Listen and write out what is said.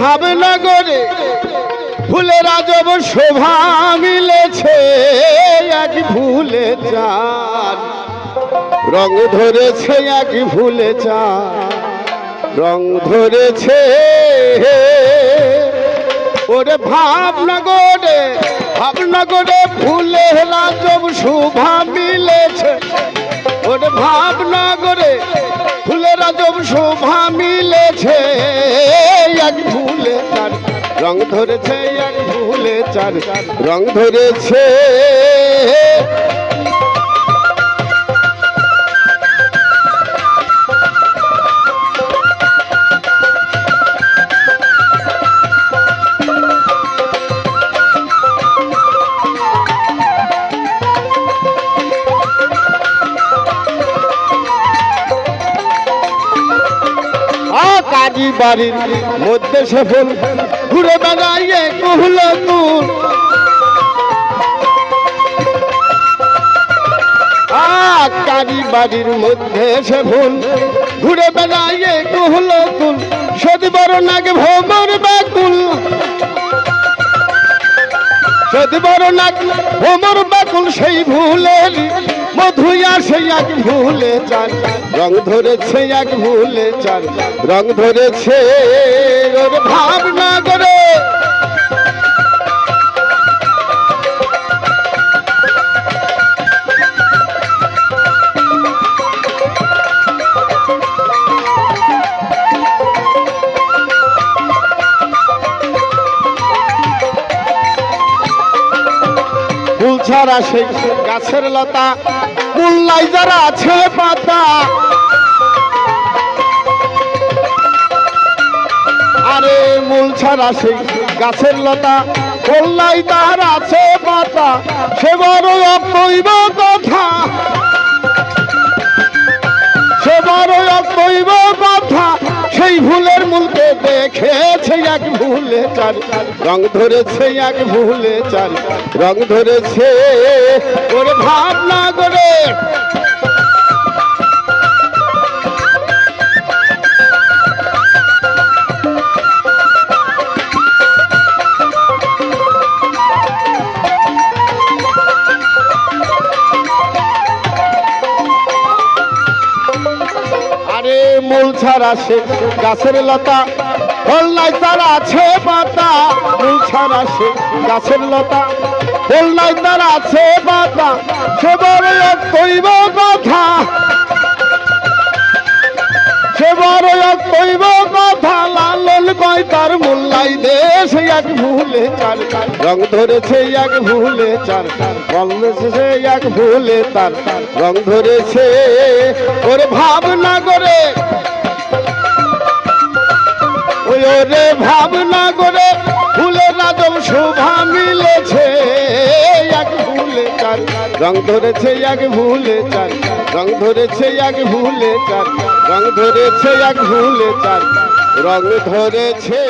ভাবনগরে ফুলের রাজব শোভা মিলেছে, এক ভুলে চান রং ধরেছে এক ভুলে চান রং ধরেছে, ওরে ভাবনগরে ভাবনগরে ফুলে রাজব শোভা রং ধরেছে এক ভুলে চার রং ধরেছে। বাড়ির মধ্যে সে ফুল। ঘুরে বেড়াইয়ে কুহল তুল কাজী বাড়ির মধ্যে সে ভুল। ঘুরে বেড়াইয়ে কুহল তুল সদি বড় নাগে ভোমর ব্যাকুল সদি বড় নাগ ভোমর ব্যাকুল সেই ভুলের মধুয়া সেই এক ভুলে চার রং ধরেছে এক ভুলে চার রং ধরেছে ওর ভাবনা করে ছাড়া সেই গাছের লতা, মুল্লাই যারা আছে পাতা। আরে মূল ছাড়া সেই গাছের লতা কল্লাই তার আছে পাতা সে বড় কথা। দেখেছে এক ভুলে চার রং ধরেছে এক ভুলে চার রং ধরেছে ওর ভাবনা করে ছাড়া সে গাছের লতা। ফল নাই, তার আছে পাতা। মূল ছাড়া সে গাছের লতা। ফল নাই, তার আছে পাতা। সে বড় এক কইব কথা। সে বড় কইব কথা। লালন কয় তার মোল্লাই দে সে এক ভুলে চার রং ধরেছে এক ভুলে চার বলছে সে এক ভুলে তার রং ধরেছে ওরে ভাবনা করে ওরে ভাবনা করে ফুলে রাজম শোভা মিলেছে। এক ভুলে চার রং ধরেছে, এক ভুলে চার রং ধরেছে, এক ভুলে চার রং ধরেছে, এক ভুলে চার রং ধরেছে।